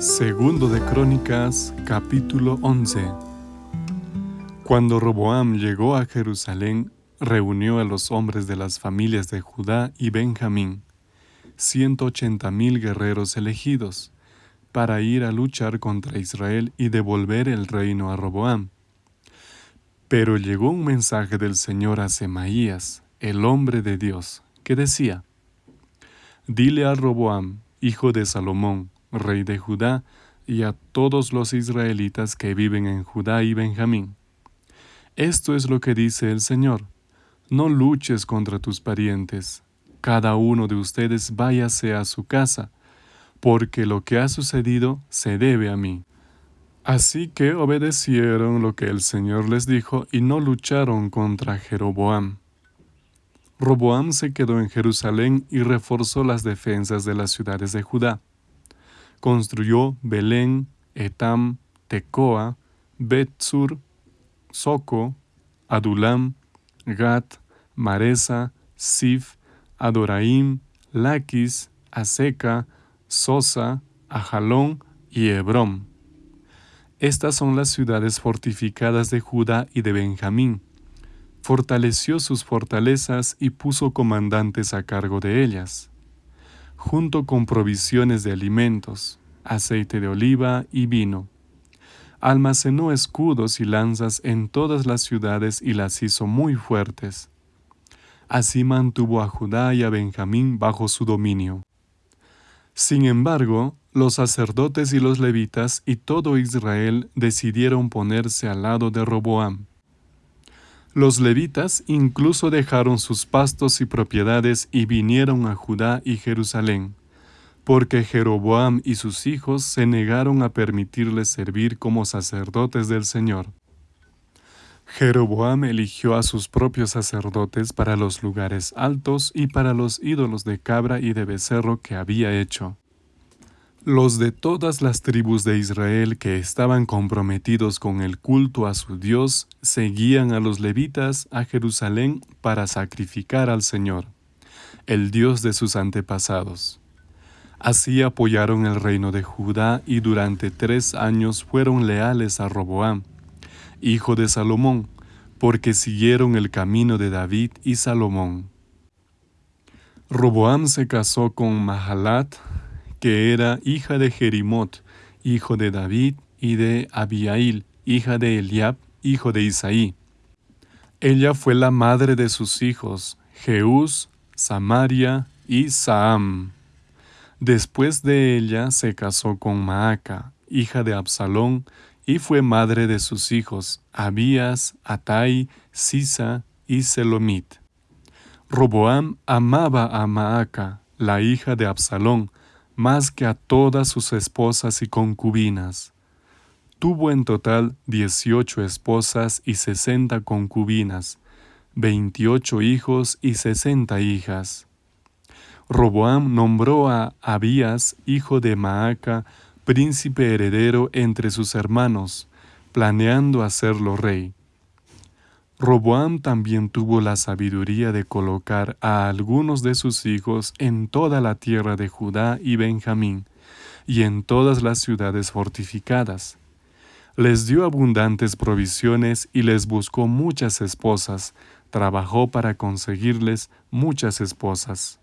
Segundo de Crónicas, capítulo 11. Cuando Roboam llegó a Jerusalén, reunió a los hombres de las familias de Judá y Benjamín, ciento ochenta mil guerreros elegidos, para ir a luchar contra Israel y devolver el reino a Roboam. Pero llegó un mensaje del Señor a Semaías, el hombre de Dios, que decía, Dile a Roboam, hijo de Salomón, rey de Judá, y a todos los israelitas que viven en Judá y Benjamín. Esto es lo que dice el Señor. No luches contra tus parientes. Cada uno de ustedes váyase a su casa, porque lo que ha sucedido se debe a mí. Así que obedecieron lo que el Señor les dijo y no lucharon contra Jeroboam. Roboam se quedó en Jerusalén y reforzó las defensas de las ciudades de Judá construyó Belén, Etam, Tecoa, Betzur, Soco, Adulam, Gat, Maresa, Sif, Adoraim, Laquis, Aseca, Sosa, Ajalón y Hebrón. Estas son las ciudades fortificadas de Judá y de Benjamín. Fortaleció sus fortalezas y puso comandantes a cargo de ellas junto con provisiones de alimentos, aceite de oliva y vino. Almacenó escudos y lanzas en todas las ciudades y las hizo muy fuertes. Así mantuvo a Judá y a Benjamín bajo su dominio. Sin embargo, los sacerdotes y los levitas y todo Israel decidieron ponerse al lado de Roboam. Los levitas incluso dejaron sus pastos y propiedades y vinieron a Judá y Jerusalén, porque Jeroboam y sus hijos se negaron a permitirles servir como sacerdotes del Señor. Jeroboam eligió a sus propios sacerdotes para los lugares altos y para los ídolos de cabra y de becerro que había hecho. Los de todas las tribus de Israel que estaban comprometidos con el culto a su Dios seguían a los levitas a Jerusalén para sacrificar al Señor, el Dios de sus antepasados. Así apoyaron el reino de Judá y durante tres años fueron leales a Roboam, hijo de Salomón, porque siguieron el camino de David y Salomón. Roboam se casó con Mahalat, que era hija de Jerimot, hijo de David, y de Abiail, hija de Eliab, hijo de Isaí. Ella fue la madre de sus hijos, Jeús, Samaria y Saam. Después de ella se casó con Maaca, hija de Absalón, y fue madre de sus hijos, Abías, Atai, Sisa y Selomit. Roboam amaba a Maaca, la hija de Absalón, más que a todas sus esposas y concubinas. Tuvo en total dieciocho esposas y sesenta concubinas, veintiocho hijos y sesenta hijas. Roboam nombró a Abías, hijo de Maaca, príncipe heredero entre sus hermanos, planeando hacerlo rey. Roboam también tuvo la sabiduría de colocar a algunos de sus hijos en toda la tierra de Judá y Benjamín, y en todas las ciudades fortificadas. Les dio abundantes provisiones y les buscó muchas esposas, trabajó para conseguirles muchas esposas.